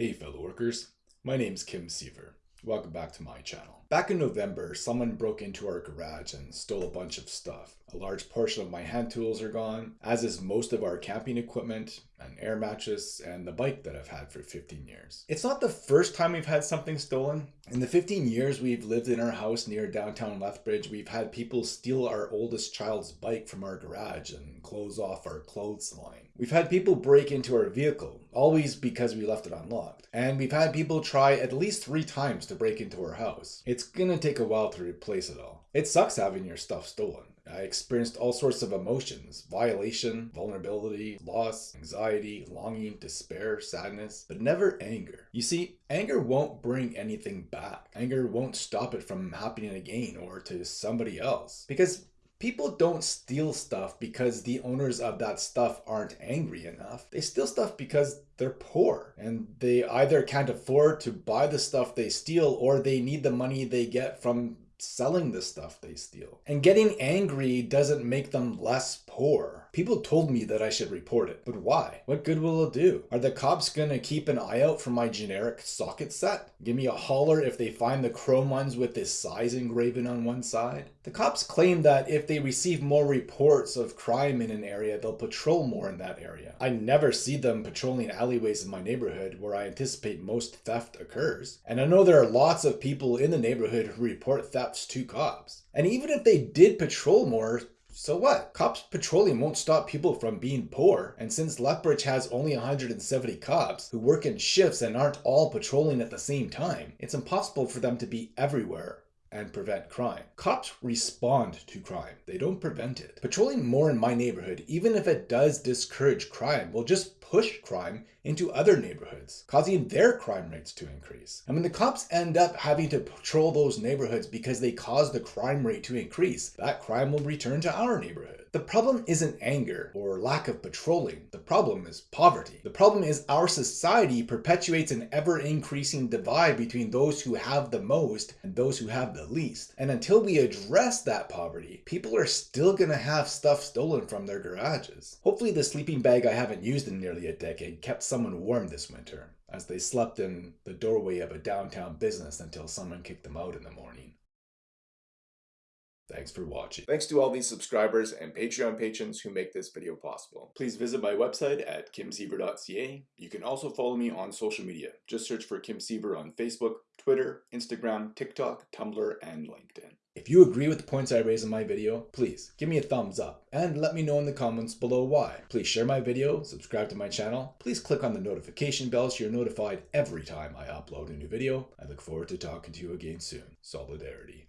Hey fellow workers, my name's Kim Siever. Welcome back to my channel. Back in November, someone broke into our garage and stole a bunch of stuff. A large portion of my hand tools are gone, as is most of our camping equipment, an air mattress, and the bike that I've had for 15 years. It's not the first time we've had something stolen. In the 15 years we've lived in our house near downtown Lethbridge, we've had people steal our oldest child's bike from our garage and close off our clothes line. We've had people break into our vehicle, always because we left it unlocked. And we've had people try at least three times to break into our house. It's gonna take a while to replace it all. It sucks having your stuff stolen. I experienced all sorts of emotions violation, vulnerability, loss, anxiety, longing, despair, sadness, but never anger. You see, anger won't bring anything back. Anger won't stop it from happening again or to somebody else. Because People don't steal stuff because the owners of that stuff aren't angry enough. They steal stuff because they're poor and they either can't afford to buy the stuff they steal or they need the money they get from selling the stuff they steal. And getting angry doesn't make them less poor. People told me that I should report it, but why? What good will it do? Are the cops gonna keep an eye out for my generic socket set? Give me a holler if they find the chrome ones with this size engraven on one side? The cops claim that if they receive more reports of crime in an area, they'll patrol more in that area. I never see them patrolling alleyways in my neighborhood where I anticipate most theft occurs. And I know there are lots of people in the neighborhood who report to cops. And even if they did patrol more, so what? Cops patrolling won't stop people from being poor. And since Lethbridge has only 170 cops who work in shifts and aren't all patrolling at the same time, it's impossible for them to be everywhere and prevent crime. Cops respond to crime, they don't prevent it. Patrolling more in my neighborhood, even if it does discourage crime, will just push crime into other neighborhoods, causing their crime rates to increase. And when the cops end up having to patrol those neighborhoods because they cause the crime rate to increase, that crime will return to our neighborhood. The problem isn't anger or lack of patrolling. The problem is poverty. The problem is our society perpetuates an ever increasing divide between those who have the most and those who have the least. And until we address that poverty, people are still gonna have stuff stolen from their garages. Hopefully the sleeping bag I haven't used in nearly a decade kept someone warm this winter as they slept in the doorway of a downtown business until someone kicked them out in the morning. Thanks for watching. Thanks to all these subscribers and Patreon patrons who make this video possible. Please visit my website at kimsiever.ca. You can also follow me on social media. Just search for Kim Siever on Facebook, Twitter, Instagram, TikTok, Tumblr, and LinkedIn. If you agree with the points I raise in my video, please give me a thumbs up and let me know in the comments below why. Please share my video, subscribe to my channel, please click on the notification bell so you're notified every time I upload a new video. I look forward to talking to you again soon. Solidarity.